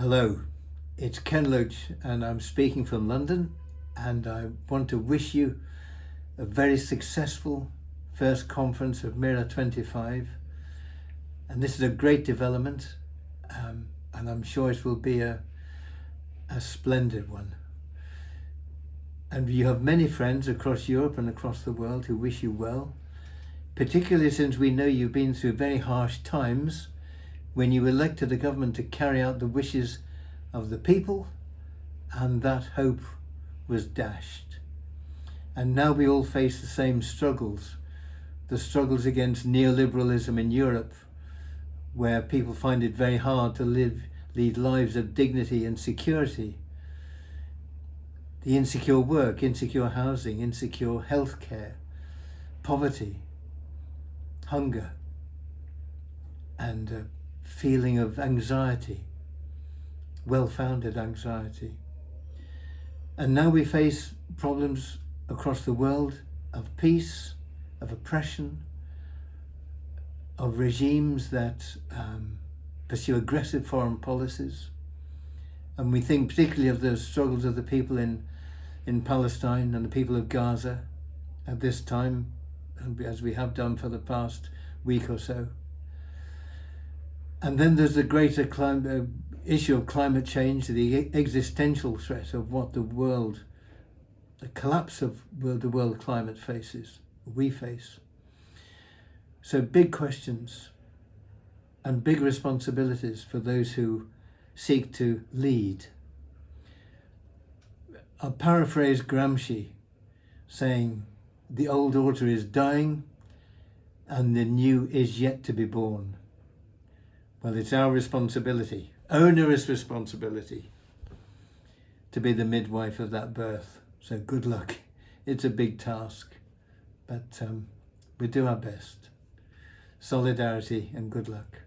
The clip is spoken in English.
Hello, it's Ken Loach and I'm speaking from London and I want to wish you a very successful first conference of MeRA 25 and this is a great development um, and I'm sure it will be a, a splendid one. And you have many friends across Europe and across the world who wish you well, particularly since we know you've been through very harsh times when you elected a government to carry out the wishes of the people and that hope was dashed. And now we all face the same struggles, the struggles against neoliberalism in Europe, where people find it very hard to live, lead lives of dignity and security. The insecure work, insecure housing, insecure healthcare, poverty, hunger, and uh, feeling of anxiety, well-founded anxiety. And now we face problems across the world of peace, of oppression, of regimes that um, pursue aggressive foreign policies. And we think particularly of the struggles of the people in, in Palestine and the people of Gaza at this time, as we have done for the past week or so. And then there's the greater climate, uh, issue of climate change, the existential threat of what the world, the collapse of the world climate faces, we face. So big questions and big responsibilities for those who seek to lead. I'll paraphrase Gramsci saying, the old order is dying and the new is yet to be born. Well, it's our responsibility, onerous responsibility, to be the midwife of that birth. So good luck. It's a big task, but um, we do our best. Solidarity and good luck.